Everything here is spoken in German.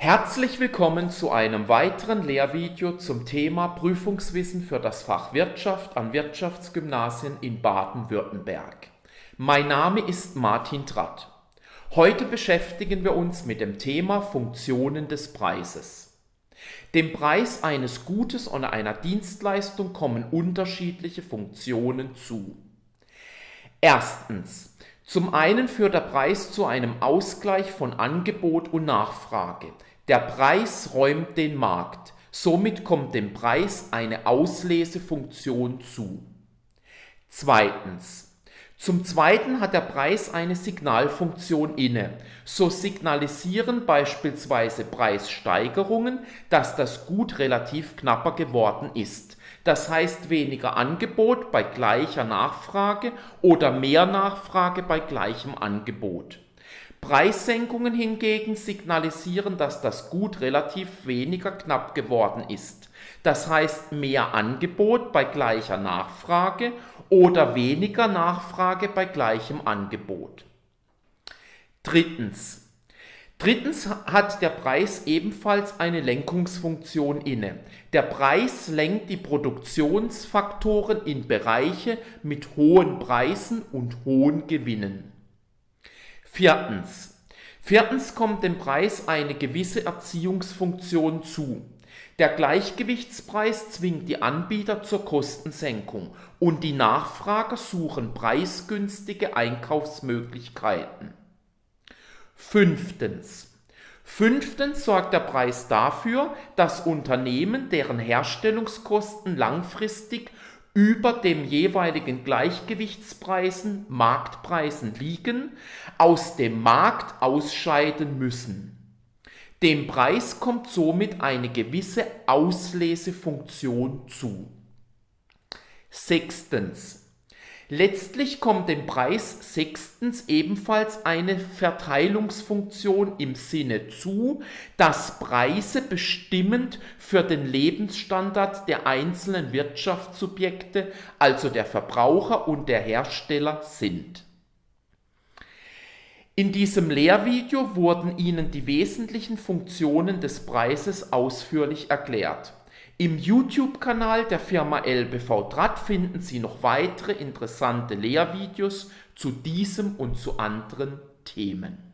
Herzlich willkommen zu einem weiteren Lehrvideo zum Thema Prüfungswissen für das Fach Wirtschaft an Wirtschaftsgymnasien in Baden-Württemberg. Mein Name ist Martin Tratt. Heute beschäftigen wir uns mit dem Thema Funktionen des Preises. Dem Preis eines Gutes oder einer Dienstleistung kommen unterschiedliche Funktionen zu. Erstens. Zum einen führt der Preis zu einem Ausgleich von Angebot und Nachfrage. Der Preis räumt den Markt. Somit kommt dem Preis eine Auslesefunktion zu. Zweitens. Zum Zweiten hat der Preis eine Signalfunktion inne. So signalisieren beispielsweise Preissteigerungen, dass das Gut relativ knapper geworden ist. Das heißt weniger Angebot bei gleicher Nachfrage oder mehr Nachfrage bei gleichem Angebot. Preissenkungen hingegen signalisieren, dass das Gut relativ weniger knapp geworden ist. Das heißt mehr Angebot bei gleicher Nachfrage oder weniger Nachfrage bei gleichem Angebot. Drittens. Drittens hat der Preis ebenfalls eine Lenkungsfunktion inne. Der Preis lenkt die Produktionsfaktoren in Bereiche mit hohen Preisen und hohen Gewinnen. Viertens. Viertens kommt dem Preis eine gewisse Erziehungsfunktion zu. Der Gleichgewichtspreis zwingt die Anbieter zur Kostensenkung und die Nachfrager suchen preisgünstige Einkaufsmöglichkeiten. Fünftens. Fünftens sorgt der Preis dafür, dass Unternehmen, deren Herstellungskosten langfristig über dem jeweiligen Gleichgewichtspreisen, Marktpreisen liegen, aus dem Markt ausscheiden müssen. Dem Preis kommt somit eine gewisse Auslesefunktion zu. Sechstens. Letztlich kommt dem Preis sechstens ebenfalls eine Verteilungsfunktion im Sinne zu, dass Preise bestimmend für den Lebensstandard der einzelnen Wirtschaftssubjekte, also der Verbraucher und der Hersteller sind. In diesem Lehrvideo wurden Ihnen die wesentlichen Funktionen des Preises ausführlich erklärt. Im YouTube-Kanal der Firma LBV Draht finden Sie noch weitere interessante Lehrvideos zu diesem und zu anderen Themen.